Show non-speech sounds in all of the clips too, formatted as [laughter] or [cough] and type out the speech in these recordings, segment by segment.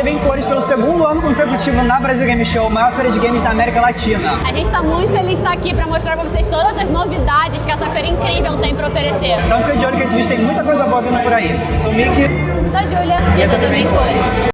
TV em cores pelo segundo ano consecutivo na Brasil Game Show, maior feira de games da América Latina. A gente está muito feliz de estar aqui para mostrar para vocês todas as novidades que essa feira incrível tem para oferecer. Então fica de olho que esse vídeo tem muita coisa boa vindo por aí. Sou o Mickey. Sou a Júlia. E essa TV em cores.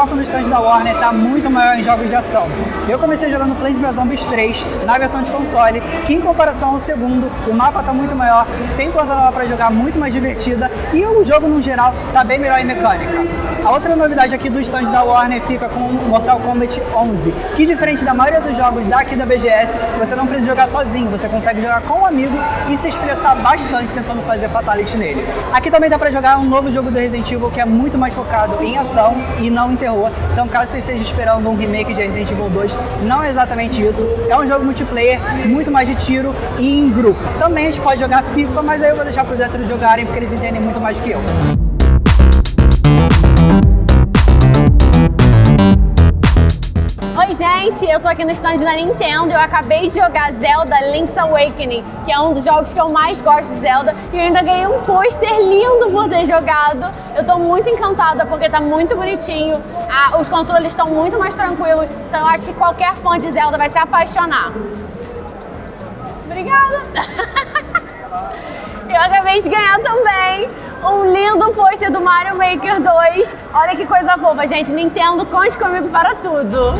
Foco no stand da Warner está muito maior em jogos de ação. Eu comecei jogando Plants vs Zombies 3 na versão de console, que em comparação ao segundo, o mapa está muito maior, tem conta nova para jogar muito mais divertida e o jogo no geral está bem melhor em mecânica. A outra novidade aqui do stand da Warner fica com Mortal Kombat 11, que diferente da maioria dos jogos daqui da BGS, você não precisa jogar sozinho, você consegue jogar com um amigo e se estressar bastante tentando fazer fatality nele. Aqui também dá para jogar um novo jogo do Resident Evil que é muito mais focado em ação e não em terror terror. Então caso você esteja esperando um remake de Resident Evil 2, não é exatamente isso. É um jogo multiplayer, muito mais de tiro e em grupo. Também a gente pode jogar FIFA, mas aí eu vou deixar para os héteros jogarem porque eles entendem muito mais que eu. Oi gente, eu tô aqui no stand da Nintendo eu acabei de jogar Zelda Link's Awakening, que é um dos jogos que eu mais gosto de Zelda e eu ainda ganhei um pôster lindo por ter jogado. Eu tô muito encantada porque tá muito bonitinho, ah, os controles estão muito mais tranquilos, então eu acho que qualquer fã de Zelda vai se apaixonar. Obrigada! [laughs] eu acabei de ganhar também um lindo pôster do Mario Maker 2. Olha que coisa fofa, gente. Nintendo, conte comigo para tudo.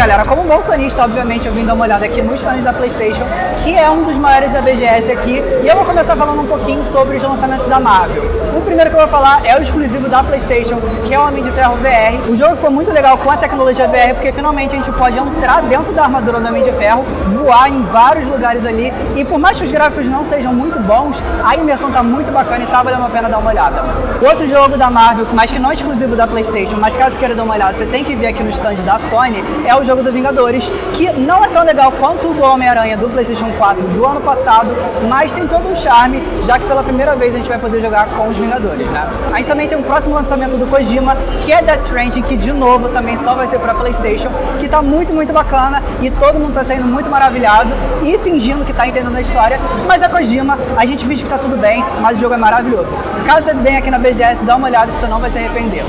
Galera, como bom sonista, obviamente, eu vim dar uma olhada aqui no stand da Playstation, que é um dos maiores da BGS aqui, e eu vou começar falando um pouquinho sobre os lançamentos da Marvel. O primeiro que eu vou falar é o exclusivo da Playstation, que é o Homem de Ferro VR. O jogo ficou muito legal com a tecnologia VR, porque finalmente a gente pode entrar dentro da armadura do Homem de Ferro, voar em vários lugares ali, e por mais que os gráficos não sejam muito bons, a imersão tá muito bacana e tá valendo a pena dar uma olhada. Outro jogo da Marvel, mas que não é exclusivo da Playstation, mas caso queira dar uma olhada, você tem que vir aqui no stand da Sony, é o jogo do Vingadores, que não é tão legal quanto o do Homem-Aranha do Playstation 4 do ano passado, mas tem todo um charme, já que pela primeira vez a gente vai poder jogar com os Vingadores, né? A gente também tem um próximo lançamento do Kojima, que é Death Stranding, que de novo também só vai ser para Playstation, que tá muito, muito bacana e todo mundo tá saindo muito maravilhado e fingindo que tá entendendo a história, mas é Kojima, a gente finge que tá tudo bem, mas o jogo é maravilhoso. Caso você venha aqui na BGS, dá uma olhada que você não vai se arrepender.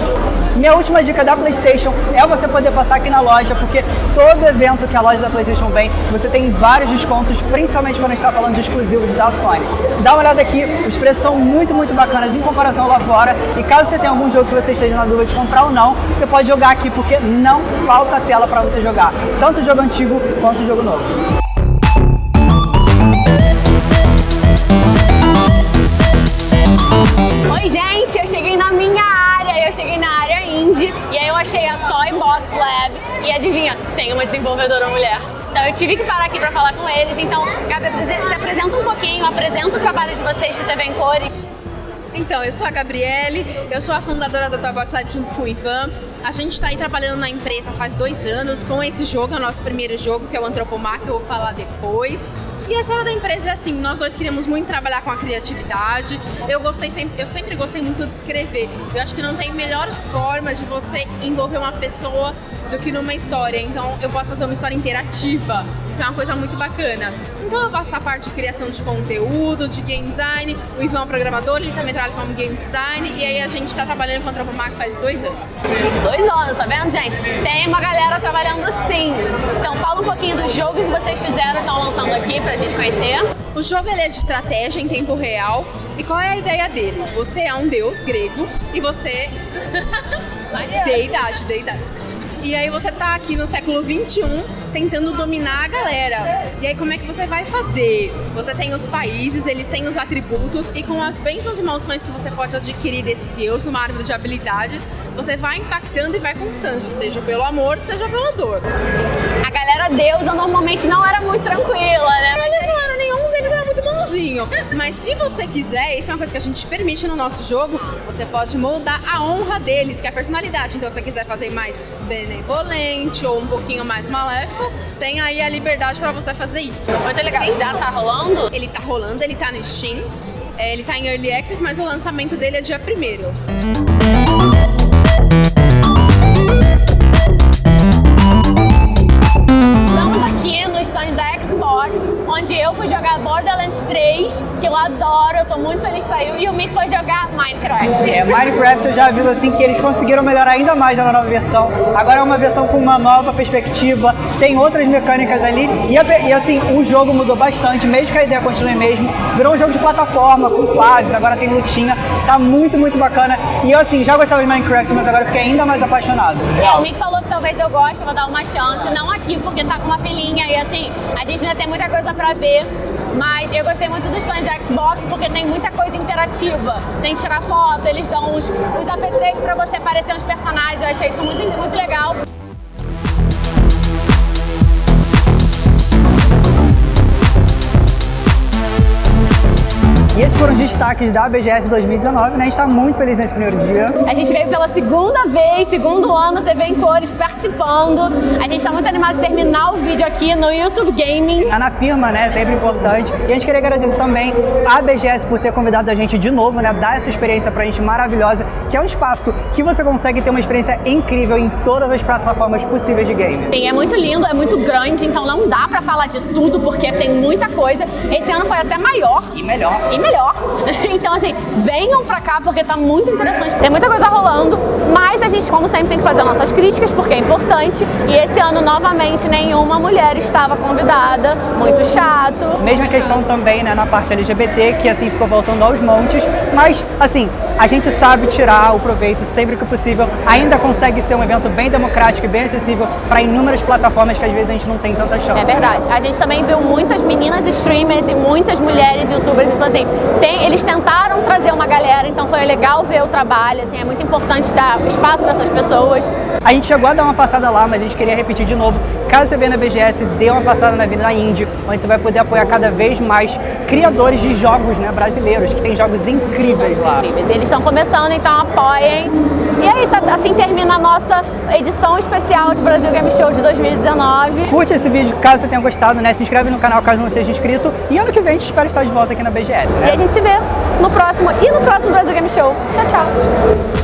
Minha última dica da Playstation é você poder passar aqui na loja, porque todo evento que a loja da Playstation vem, você tem vários descontos, principalmente quando a gente está falando de exclusivos da Sony. Dá uma olhada aqui, os preços estão muito, muito bacanas em comparação lá fora, e caso você tenha algum jogo que você esteja na dúvida de comprar ou não, você pode jogar aqui, porque não falta tela para você jogar, tanto jogo antigo quanto jogo novo. Achei a Toy Box Lab e adivinha, tem uma desenvolvedora mulher. Então eu tive que parar aqui para falar com eles, então Gabi, se apresenta um pouquinho, apresenta o trabalho de vocês que TV em Cores. Então, eu sou a Gabriele, eu sou a fundadora da Toy Box Lab junto com o Ivan. A gente está aí trabalhando na empresa faz dois anos com esse jogo, é o nosso primeiro jogo, que é o Antropomar, que eu vou falar depois. E a história da empresa é assim, nós dois queríamos muito trabalhar com a criatividade. Eu gostei sempre, eu sempre gostei muito de escrever. Eu acho que não tem melhor forma de você envolver uma pessoa do que numa história. Então eu posso fazer uma história interativa. Isso é uma coisa muito bacana. Então eu faço essa parte de criação de conteúdo, de game design. O Ivan é um programador, ele também trabalha como game design. E aí a gente está trabalhando com a Tropomac faz dois anos. Dois anos, tá vendo, gente? Tem uma galera trabalhando sim. Então fala um pouquinho do jogo que vocês fizeram estão lançando aqui pra gente conhecer. O jogo ele é de estratégia em tempo real. E qual é a ideia dele? Você é um deus grego e você... [laughs] deidade, deidade. E aí você tá aqui no século 21 tentando dominar a galera. E aí como é que você vai fazer? Você tem os países, eles têm os atributos e com as bênçãos e maldições que você pode adquirir desse deus numa árvore de habilidades, você vai impactando e vai conquistando, seja pelo amor, seja pela dor. A galera deusa normalmente não era muito tranquila, né? Eles Mas se você quiser, isso é uma coisa que a gente permite no nosso jogo, você pode moldar a honra deles, que é a personalidade. Então, se você quiser fazer mais benevolente ou um pouquinho mais maléfico, tem aí a liberdade para você fazer isso. Muito legal. E já tá rolando? Ele tá rolando, ele tá no Steam, é, ele tá em Early Access, mas o lançamento dele é dia 1 fui jogar Borderlands 3, que eu adoro, eu tô muito feliz que saiu, e o Mick foi jogar Minecraft. É, Minecraft eu já aviso assim que eles conseguiram melhorar ainda mais na nova versão. Agora é uma versão com uma nova perspectiva, tem outras mecânicas ali, e, e assim, o jogo mudou bastante, mesmo que a ideia continue mesmo. Virou um jogo de plataforma, com fases, agora tem lutinha, tá muito, muito bacana. E eu assim, já gostava de Minecraft, mas agora fiquei ainda mais apaixonado. É, o Mick falou talvez eu goste, vou dar uma chance, não aqui porque tá com uma filhinha, e assim, a gente ainda tem muita coisa pra ver, mas eu gostei muito dos fãs de Xbox porque tem muita coisa interativa. Tem que tirar foto, eles dão os, os APCs pra você aparecer nos personagens, eu achei isso muito, muito legal. E esses foram os destaques da BGS 2019, né? A gente está muito feliz nesse primeiro dia. A gente veio pela segunda vez, segundo ano, TV em cores, participando. A gente está muito animado de terminar o vídeo aqui no YouTube Gaming. Tá na firma, né? Sempre importante. E a gente queria agradecer também a BGS por ter convidado a gente de novo, né? Dar essa experiência pra gente maravilhosa, que é um espaço que você consegue ter uma experiência incrível em todas as plataformas possíveis de game. Sim, é muito lindo, é muito grande, então não dá pra falar de tudo, porque tem muita coisa. Esse ano foi até maior. E melhor. E melhor melhor. [laughs] Então, assim, venham pra cá porque tá muito interessante. Tem muita coisa rolando, mas a gente, como sempre, tem que fazer nossas críticas porque é importante. E esse ano, novamente, nenhuma mulher estava convidada. Muito chato. Mesma questão também, né, na parte LGBT, que assim ficou voltando aos montes. Mas, assim, a gente sabe tirar o proveito sempre que possível, ainda consegue ser um evento bem democrático e bem acessível para inúmeras plataformas que às vezes a gente não tem tanta chance. É verdade. A gente também viu muitas meninas streamers e muitas mulheres youtubers, então assim, tem, eles tentaram então foi legal ver o trabalho, assim, é muito importante dar espaço para essas pessoas. A gente chegou a dar uma passada lá, mas a gente queria repetir de novo. Caso você venha na BGS, dê uma passada na Avenida Indie, onde você vai poder apoiar cada vez mais criadores de jogos né, brasileiros, que tem jogos incríveis lá. Incríveis. Eles estão começando, então apoiem. E é isso, assim termina a nossa edição especial de Brasil Game Show de 2019. Curte esse vídeo caso você tenha gostado, né? Se inscreve no canal caso não seja inscrito. E ano que vem a gente espera estar de volta aqui na BGS, né? E a gente se vê no próximo e no próximo Brasil Game Show. Tchau, tchau!